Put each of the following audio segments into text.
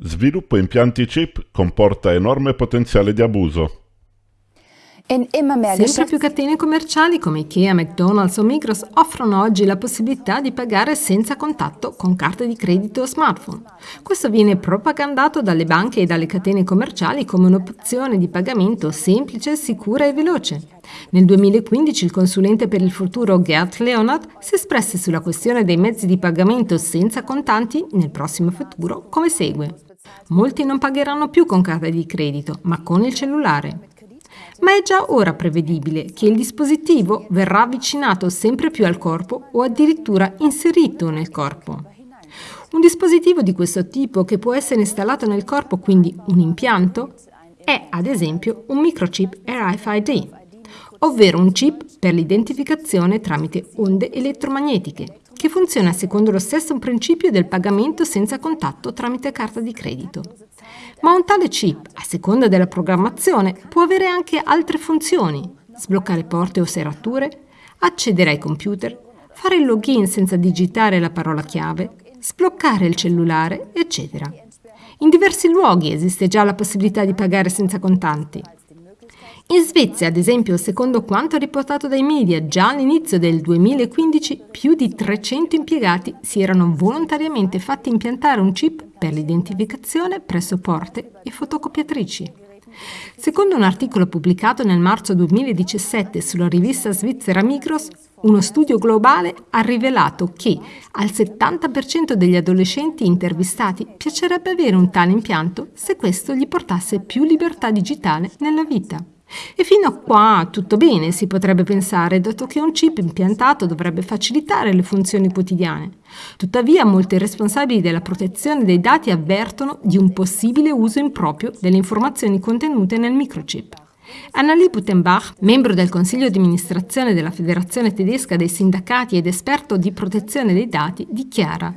Sviluppo impianti chip comporta enorme potenziale di abuso. Sempre più catene commerciali come Ikea, McDonald's o Migros offrono oggi la possibilità di pagare senza contatto con carte di credito o smartphone. Questo viene propagandato dalle banche e dalle catene commerciali come un'opzione di pagamento semplice, sicura e veloce. Nel 2015 il consulente per il futuro Gert Leonard si espresse sulla questione dei mezzi di pagamento senza contanti nel prossimo futuro come segue. Molti non pagheranno più con carta di credito, ma con il cellulare ma è già ora prevedibile che il dispositivo verrà avvicinato sempre più al corpo o addirittura inserito nel corpo. Un dispositivo di questo tipo che può essere installato nel corpo, quindi un impianto, è ad esempio un microchip RFID, ovvero un chip per l'identificazione tramite onde elettromagnetiche, che funziona secondo lo stesso principio del pagamento senza contatto tramite carta di credito. Ma un tale chip, a seconda della programmazione, può avere anche altre funzioni, sbloccare porte o serrature, accedere ai computer, fare il login senza digitare la parola chiave, sbloccare il cellulare, eccetera. In diversi luoghi esiste già la possibilità di pagare senza contanti. In Svezia, ad esempio, secondo quanto riportato dai media, già all'inizio del 2015 più di 300 impiegati si erano volontariamente fatti impiantare un chip per l'identificazione presso porte e fotocopiatrici. Secondo un articolo pubblicato nel marzo 2017 sulla rivista svizzera Migros, uno studio globale ha rivelato che al 70% degli adolescenti intervistati piacerebbe avere un tale impianto se questo gli portasse più libertà digitale nella vita. E fino a qua tutto bene, si potrebbe pensare, dato che un chip impiantato dovrebbe facilitare le funzioni quotidiane. Tuttavia, molti responsabili della protezione dei dati avvertono di un possibile uso improprio delle informazioni contenute nel microchip. Annalie Butenbach, membro del consiglio di amministrazione della Federazione tedesca dei sindacati ed esperto di protezione dei dati, dichiara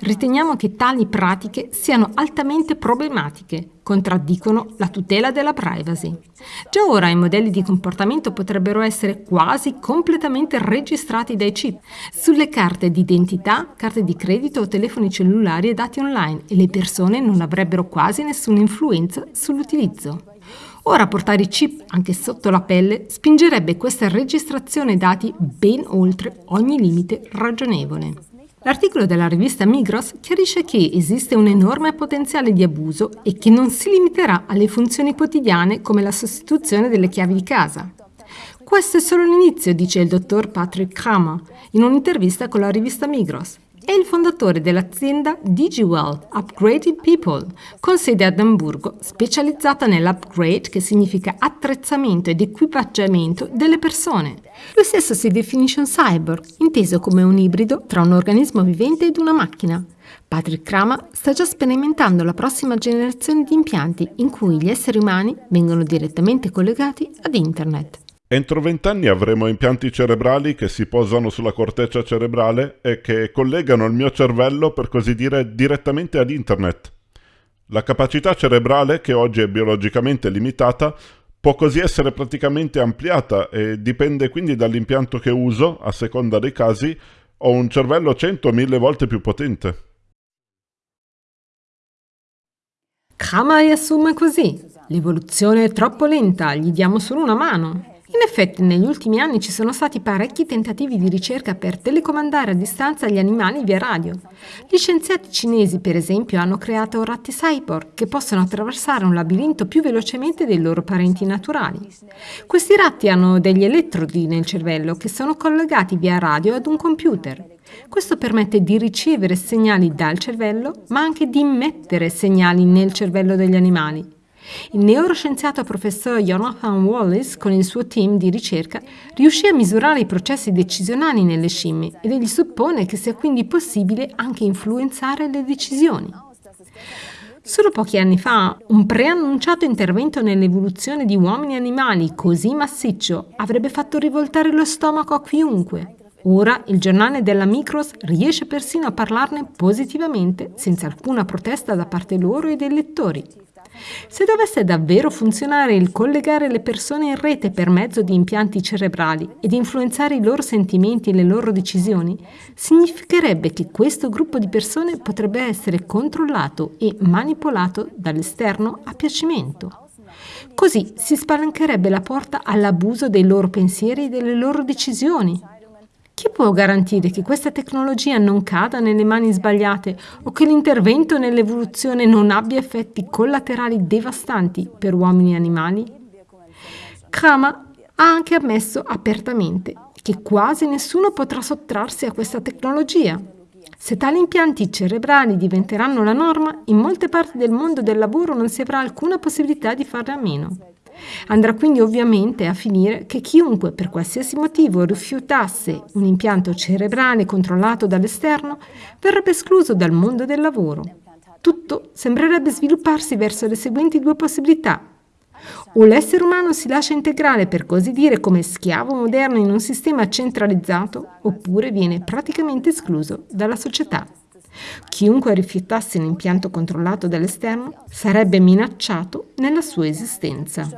Riteniamo che tali pratiche siano altamente problematiche, contraddicono la tutela della privacy. Già ora i modelli di comportamento potrebbero essere quasi completamente registrati dai chip sulle carte di identità, carte di credito o telefoni cellulari e dati online e le persone non avrebbero quasi nessuna influenza sull'utilizzo. Ora portare i chip anche sotto la pelle spingerebbe questa registrazione dati ben oltre ogni limite ragionevole. L'articolo della rivista Migros chiarisce che esiste un enorme potenziale di abuso e che non si limiterà alle funzioni quotidiane come la sostituzione delle chiavi di casa. Questo è solo l'inizio, dice il dottor Patrick Kramer in un'intervista con la rivista Migros. È il fondatore dell'azienda DigiWell Upgrading People, con sede ad Amburgo, specializzata nell'upgrade che significa attrezzamento ed equipaggiamento delle persone. Lui stesso si definisce un cyborg, inteso come un ibrido tra un organismo vivente ed una macchina. Patrick Krama sta già sperimentando la prossima generazione di impianti in cui gli esseri umani vengono direttamente collegati ad Internet. Entro vent'anni avremo impianti cerebrali che si posano sulla corteccia cerebrale e che collegano il mio cervello, per così dire, direttamente ad internet. La capacità cerebrale, che oggi è biologicamente limitata, può così essere praticamente ampliata e dipende quindi dall'impianto che uso, a seconda dei casi, ho un cervello 100 o 1000 volte più potente. Kama riassume così. L'evoluzione è troppo lenta, gli diamo solo una mano. In effetti negli ultimi anni ci sono stati parecchi tentativi di ricerca per telecomandare a distanza gli animali via radio. Gli scienziati cinesi, per esempio, hanno creato ratti cyborg che possono attraversare un labirinto più velocemente dei loro parenti naturali. Questi ratti hanno degli elettrodi nel cervello che sono collegati via radio ad un computer. Questo permette di ricevere segnali dal cervello, ma anche di immettere segnali nel cervello degli animali. Il neuroscienziato professor Jonathan Wallace, con il suo team di ricerca, riuscì a misurare i processi decisionali nelle scimmie ed egli suppone che sia quindi possibile anche influenzare le decisioni. Solo pochi anni fa, un preannunciato intervento nell'evoluzione di uomini e animali così massiccio avrebbe fatto rivoltare lo stomaco a chiunque. Ora il giornale della Micros riesce persino a parlarne positivamente, senza alcuna protesta da parte loro e dei lettori. Se dovesse davvero funzionare il collegare le persone in rete per mezzo di impianti cerebrali ed influenzare i loro sentimenti e le loro decisioni, significherebbe che questo gruppo di persone potrebbe essere controllato e manipolato dall'esterno a piacimento. Così si spalancherebbe la porta all'abuso dei loro pensieri e delle loro decisioni. Chi può garantire che questa tecnologia non cada nelle mani sbagliate o che l'intervento nell'evoluzione non abbia effetti collaterali devastanti per uomini e animali? Krama ha anche ammesso apertamente che quasi nessuno potrà sottrarsi a questa tecnologia. Se tali impianti cerebrali diventeranno la norma, in molte parti del mondo del lavoro non si avrà alcuna possibilità di farne a meno. Andrà quindi ovviamente a finire che chiunque per qualsiasi motivo rifiutasse un impianto cerebrale controllato dall'esterno verrebbe escluso dal mondo del lavoro. Tutto sembrerebbe svilupparsi verso le seguenti due possibilità. O l'essere umano si lascia integrare, per così dire, come schiavo moderno in un sistema centralizzato, oppure viene praticamente escluso dalla società. Chiunque rifiutasse un impianto controllato dall'esterno sarebbe minacciato nella sua esistenza.